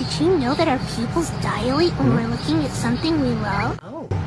Did you know that our pupils dilate when we're looking at something we love? Oh.